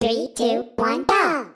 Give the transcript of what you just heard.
Three, two, one, go!